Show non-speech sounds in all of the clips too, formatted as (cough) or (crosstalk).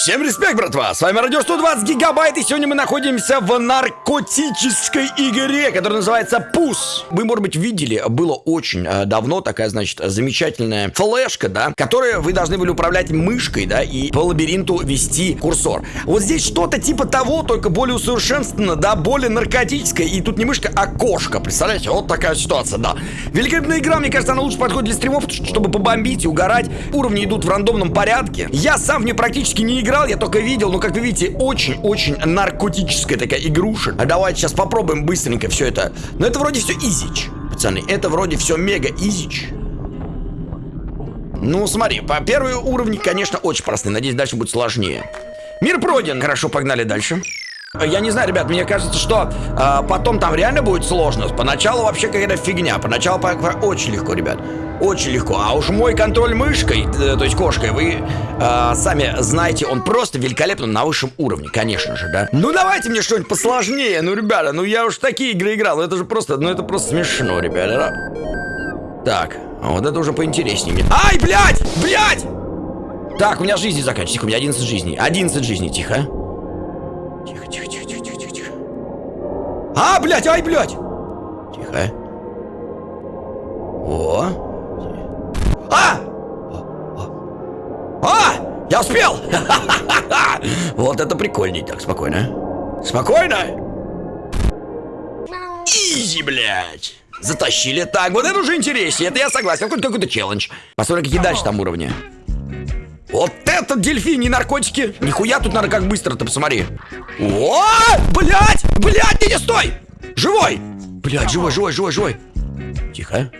Всем респект, братва! С вами Радио 120 Гигабайт, и сегодня мы находимся в наркотической игре, которая называется Пус. Вы, может быть, видели, было очень э, давно такая, значит, замечательная флешка, да, которая вы должны были управлять мышкой, да, и по лабиринту вести курсор. Вот здесь что-то типа того, только более усовершенствовано, да, более наркотическое, и тут не мышка, а кошка, представляете? Вот такая ситуация, да. Великолепная игра, мне кажется, она лучше подходит для стримов, чтобы побомбить и угорать. Уровни идут в рандомном порядке. Я сам в нее практически не играл, я только видел, но, как вы видите, очень-очень наркотическая такая игруша. А давайте сейчас попробуем быстренько все это. Но это вроде все изич, пацаны. Это вроде все мега изич. Ну, смотри, по первые уровни, конечно, очень простые. Надеюсь, дальше будет сложнее. Мир пройден. Хорошо, погнали дальше. Я не знаю, ребят, мне кажется, что э, потом там реально будет сложно. Поначалу вообще какая-то фигня. Поначалу по, очень легко, ребят. Очень легко. А уж мой контроль мышкой, э, то есть кошкой, вы э, сами знаете, он просто великолепный на высшем уровне, конечно же, да. Ну давайте мне что-нибудь посложнее. Ну, ребята, ну я уж такие игры играл. Ну это же просто, ну это просто смешно, ребята. Так, а вот это уже поинтереснее. Ай, блядь! Блядь! Так, у меня жизни заканчивается. У меня 11 жизней. 11 жизней, тихо. Тихо, А, блядь, ай, блядь! Тихо. О! А! А! Я успел! (laughs) Вот это прикольней. Так, спокойно. Спокойно! Изи, блядь! Затащили. Так, вот это уже интереснее. Это я согласен. Какой-то какой челлендж. Посмотрим, какие дальше там уровни. Вот это дельфини наркотики. Нихуя тут надо как быстро-то, посмотри. О, блядь! Блядь, не, стой! Живой! Блядь, живой, живой, живой, живой. Тихо.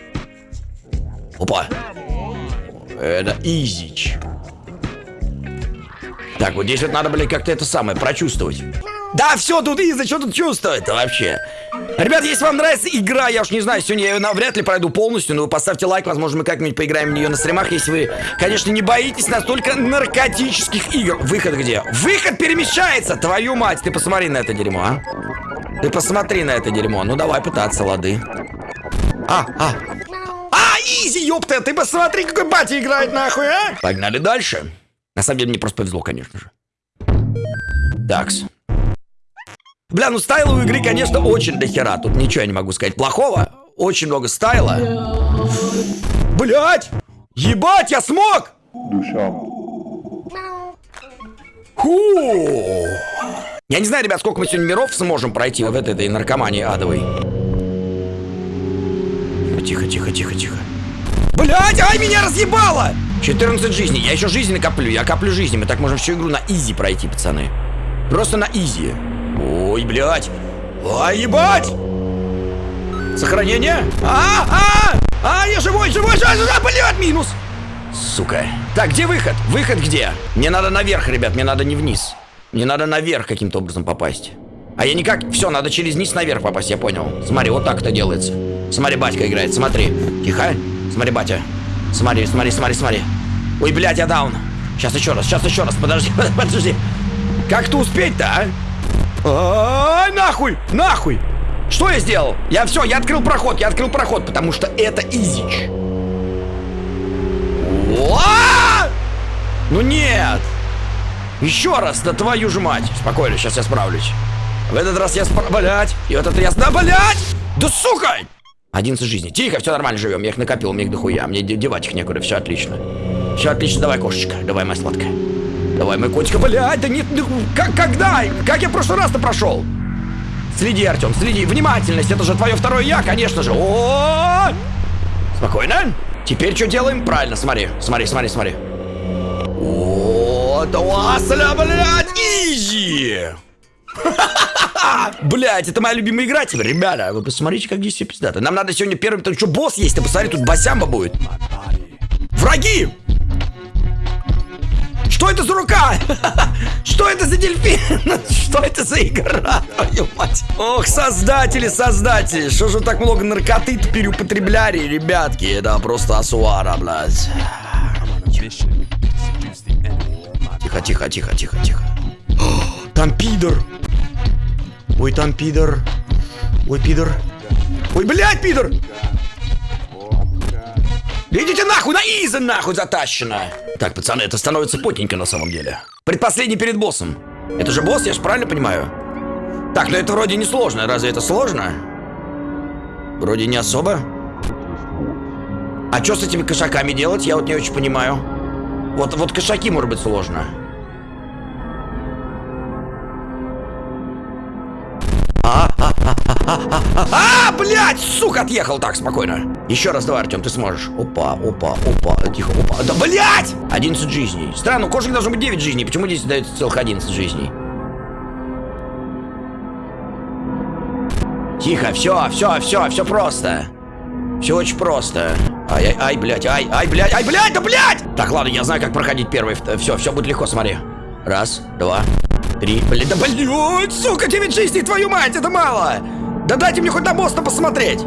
Опа. Это изич. Так, вот здесь вот надо, блядь, как-то это самое прочувствовать. Да, все, тут Иза, что тут чувствует-то вообще? Ребят, если вам нравится игра, я уж не знаю, сегодня я ее навряд ли пройду полностью, но вы поставьте лайк, возможно, мы как-нибудь поиграем в нее на стримах, если вы, конечно, не боитесь настолько наркотических игр. Выход где? Выход перемещается! Твою мать, ты посмотри на это дерьмо, а? Ты посмотри на это дерьмо. Ну, давай пытаться, лады. А, а. А, изи, ёпта, ты посмотри, какой батя играет, нахуй, а? Погнали дальше. На самом деле, мне просто повезло, конечно же. Такс. Бля, ну стайла у игры, конечно, очень дохера. Тут ничего я не могу сказать плохого. Очень много стайла. Блять! Ебать, я смог! Душа. Фу! Я не знаю, ребят, сколько мы сегодня миров сможем пройти в этой, этой наркомании адовой. Тихо, тихо, тихо, тихо. Блять, ай, меня разъебало! 14 жизней. Я еще жизни накоплю. Я коплю жизни. Мы так можем всю игру на изи пройти, пацаны. Просто на изи. Ой, блядь. Ай, ебать! Сохранение? А, а, а, я живой, живой, живой, живой, блядь, минус. Сука. Так, где выход? Выход где? Мне надо наверх, ребят, мне надо не вниз. Мне надо наверх каким-то образом попасть. А я никак... Все, надо через низ наверх попасть, я понял. Смотри, вот так это делается. Смотри, батька играет, смотри. Тихо. Смотри, батя. Смотри, смотри, смотри, смотри. Ой, блядь, я даун. Сейчас еще раз, сейчас еще раз, подожди, (laughs) подожди. Как-то успеть-то, а? А, нахуй! Нахуй! Что я сделал? Я все, я открыл проход, я открыл проход, потому что это изич. Ну нет! Еще раз, да твою же мать. Спокойно, сейчас я справлюсь. В этот раз я справ... Блять! И вот это я... Да, блять! Да сука! 11 жизней. Тихо, все нормально живем. Я их накопил, мне их дохуя. Мне девать их некуда, все отлично. Все отлично, давай, кошечка. Давай, моя сладкая. Давай, мой котик. Блядь, да нет, ну, как, когда? Как я в прошлый раз-то прошел? Следи, Артем, следи. Внимательность, это же твое второе я, конечно же. О, -о, -о, -о! Спокойно. Теперь что делаем? Правильно, смотри, смотри, смотри, смотри. Вот, Васля, блядь, изи! (laughs) Блять, это моя любимая игра теперь, ребята. Вы посмотрите, как здесь все пиздато. Нам надо сегодня первым... Там что, босс есть? Ты посмотри, тут басямба будет. Враги! Что это за рука? (laughs) Что это за дельфин? (laughs) Что это за игра? Твою мать. Ох, создатели, создатели. Что же так много наркоты переупотребляли, ребятки? Это просто асуара, блядь. Тихо, тихо, тихо, тихо, тихо. (gasps) Там пидор. Ой, там пидор. Ой, пидор. Ой, блядь, пидор! Идите нахуй, на иза нахуй затащено! Так, пацаны, это становится потненько на самом деле. Предпоследний перед боссом. Это же босс, я же правильно понимаю? Так, ну это вроде не сложно. Разве это сложно? Вроде не особо. А что с этими кошаками делать, я вот не очень понимаю. Вот, вот кошаки, может быть, сложно. А, блядь, сука, отъехал так, спокойно. Еще раз давай, Артем, ты сможешь. Опа, опа, опа, тихо, опа. Да, блядь! 11 жизней. Странно, у кошек должно быть 9 жизней. Почему здесь дается целых 11 жизней? Тихо, все, все, все, все просто. Все очень просто. Ай, ай, ай, блядь, ай, ай, блядь, ай, блядь, да блядь! Так, ладно, я знаю, как проходить первый. Все, все будет легко, смотри. Раз, два, три, блядь, да блядь, сука, 9 жизней, твою мать, это мало! Да дайте мне хоть на мост посмотреть!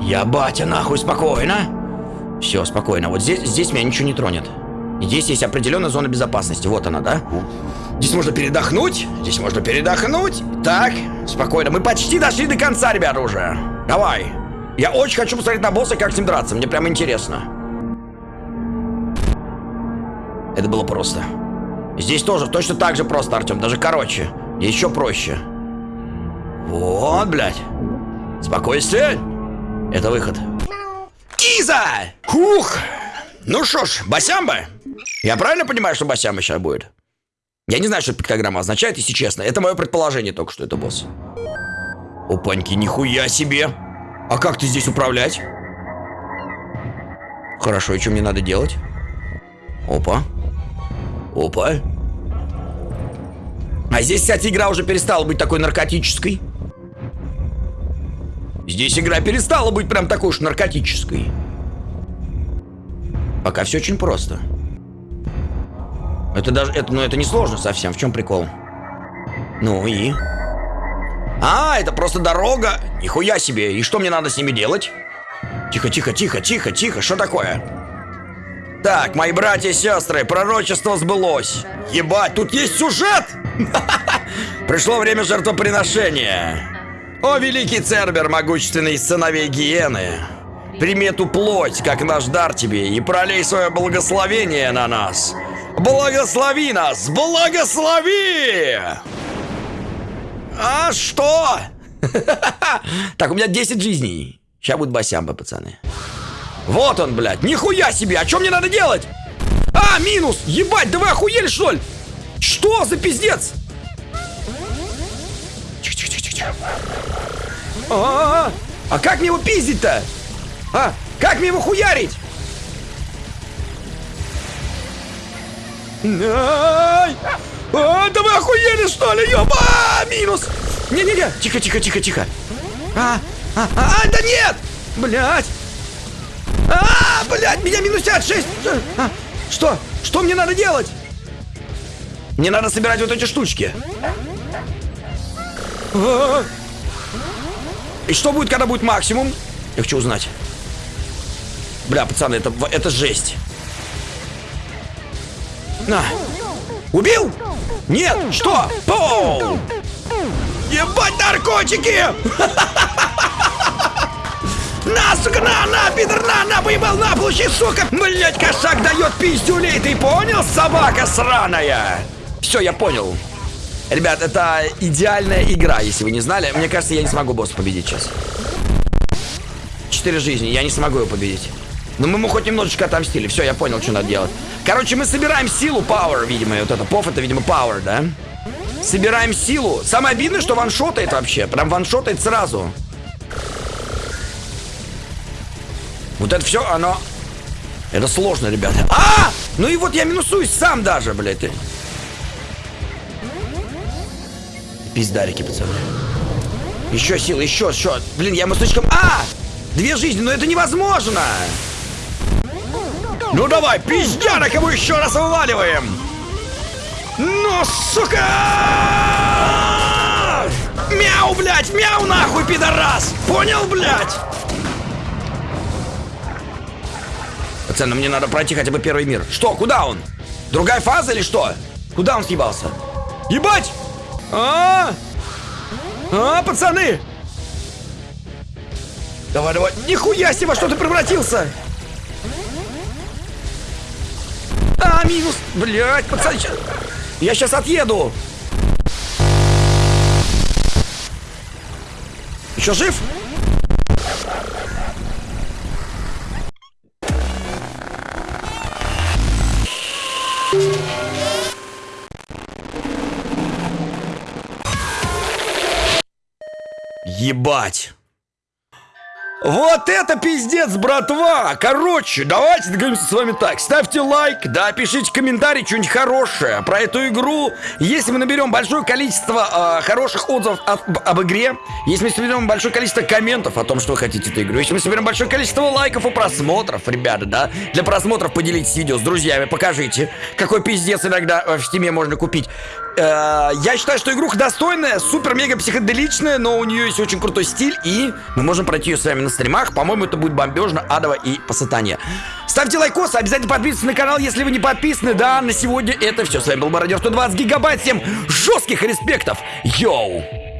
Я батя, нахуй, спокойно. Все, спокойно. Вот здесь, здесь меня ничего не тронет. Здесь есть определенная зона безопасности. Вот она, да? Здесь можно передохнуть. Здесь можно передохнуть. Так, спокойно. Мы почти дошли до конца, ребята, уже. Давай. Я очень хочу посмотреть на босса, как с ним драться. Мне прям интересно. Это было просто. Здесь тоже точно так же просто, Артем. Даже короче. Еще проще. Вот, блядь. Спокойствие. Это выход. Киза! Хух! Ну что ж, басямба. Я правильно понимаю, что басямба сейчас будет? Я не знаю, что пиктограмма означает, если честно. Это мое предположение только, что это босс. Опаньки, нихуя себе. А как ты здесь управлять? Хорошо, и что мне надо делать? Опа. Опа. А здесь, кстати, игра уже перестала быть такой наркотической. Здесь игра перестала быть прям такой уж наркотической. Пока все очень просто. Это даже, это, ну это не сложно совсем. В чем прикол? Ну и? А, это просто дорога. Нихуя себе. И что мне надо с ними делать? Тихо, тихо, тихо, тихо, тихо. Что такое? Так, мои братья и сестры, пророчество сбылось. Ебать, тут есть сюжет! (laughs) Пришло время жертвоприношения. О, великий Цербер, могущественный сыновей Гиены, прими эту плоть, как наш дар тебе, и пролей свое благословение на нас. Благослови нас! Благослови! А что? (laughs) Так, у меня 10 жизней. Сейчас будет басямба, пацаны. Вот он, блядь. Нихуя себе! А что мне надо делать? А, минус! Ебать, да вы охуели, что ли? Что за пиздец? А, -а, -а, а как мне его пиздить-то? А, как мне его хуярить? Ай! А, да вы охуели, что ли? Ёба! Минус! Не-не-не! Тихо, тихо, тихо, тихо. А, а, а, а, да нет! Блять! А, блять, меня минусят 6! А, что? Что мне надо делать? Мне надо собирать вот эти штучки. И что будет, когда будет максимум? Я хочу узнать. Бля, пацаны, это, это жесть. На. Убил? Нет, что? Поу! Ебать наркотики! (laughs) На, сука, на, на, пидор, на, на, поебал, на, получи, сука! Блять, кошак дает пиздюлей, ты понял, собака сраная? Все, я понял. Ребят, это идеальная игра, если вы не знали. Мне кажется, я не смогу босса победить сейчас. Четыре жизни, я не смогу его победить. Но мы ему хоть немножечко отомстили. Все, я понял, что надо делать. Короче, мы собираем силу, power, видимо. Вот это, пов, это, видимо, power, да? Собираем силу. Самое обидное, что ваншотает вообще. Прям ваншотает сразу. Вот это все, оно... Это сложно, ребята. А! Ну и вот я минусуюсь сам даже, блядь. Пиздарики, пацаны. Еще сил, еще, еще. Блин, я ему слишком... А! Две жизни, но это невозможно! Ну давай, пиздярок его еще раз вываливаем! Ну, сука! Мяу, блядь, мяу нахуй, пидорас! Понял, блядь? Пацаны, мне надо пройти хотя бы первый мир. Что, куда он? Другая фаза или что? Куда он съебался? Ебать! А, -а, пацаны! Давай, давай. Нихуя себе, во что ты превратился! А, минус. Блять, пацаны. Я сейчас отъеду. Еще жив? Ебать. Вот это пиздец, братва! Короче, давайте договоримся с вами так. Ставьте лайк, да, пишите комментарий, что-нибудь хорошее про эту игру. Если мы наберем большое количество э, хороших отзывов об, об игре, если мы соберем большое количество комментов о том, что вы хотите эту игру, если мы соберем большое количество лайков и просмотров, ребята, да, для просмотров поделитесь видео с друзьями, покажите, какой пиздец иногда в стиме можно купить. Э, я считаю, что игруха достойная, супер-мега психоделичная, но у нее есть очень крутой стиль, и мы можем пройти ее с вами на стримах. По-моему, это будет бомбежно, адово и по сатане. Ставьте лайкос, обязательно подписывайтесь на канал, если вы не подписаны. Да, на сегодня это все. С вами был Мародер 120 гигабайт. Всем жестких респектов. Йоу!